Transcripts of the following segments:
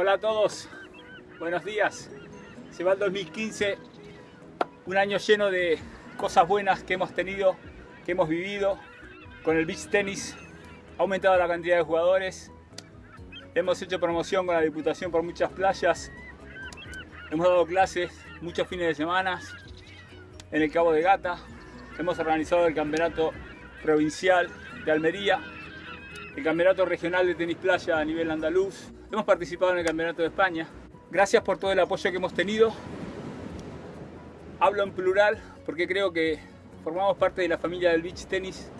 Hola a todos, buenos días. Se va el 2015, un año lleno de cosas buenas que hemos tenido, que hemos vivido. Con el beach tenis ha aumentado la cantidad de jugadores. Hemos hecho promoción con la Diputación por muchas playas. Hemos dado clases muchos fines de semana en el Cabo de Gata. Hemos organizado el campeonato provincial de Almería, el campeonato regional de tenis playa a nivel andaluz. Hemos participado en el campeonato de España. Gracias por todo el apoyo que hemos tenido. Hablo en plural porque creo que formamos parte de la familia del beach tenis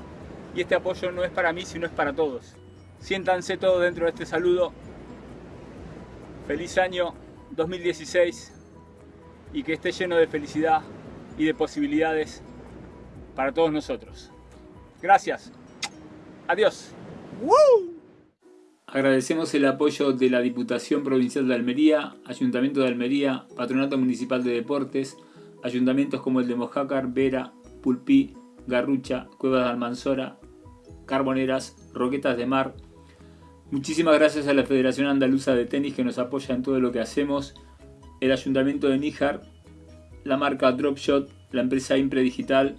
y este apoyo no es para mí, sino es para todos. Siéntanse todos dentro de este saludo. Feliz año 2016 y que esté lleno de felicidad y de posibilidades para todos nosotros. Gracias. Adiós. Agradecemos el apoyo de la Diputación Provincial de Almería, Ayuntamiento de Almería, Patronato Municipal de Deportes, ayuntamientos como el de Mojácar, Vera, Pulpí, Garrucha, Cuevas de Almanzora, Carboneras, Roquetas de Mar. Muchísimas gracias a la Federación Andaluza de Tenis que nos apoya en todo lo que hacemos, el Ayuntamiento de Níjar, la marca Dropshot, la empresa Impre Digital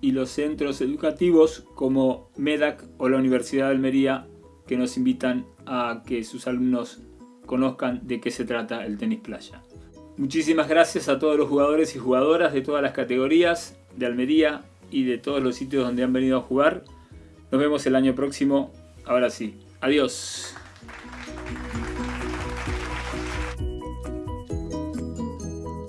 y los centros educativos como MEDAC o la Universidad de Almería que nos invitan a que sus alumnos conozcan de qué se trata el tenis playa. Muchísimas gracias a todos los jugadores y jugadoras de todas las categorías de Almería y de todos los sitios donde han venido a jugar. Nos vemos el año próximo. Ahora sí, adiós.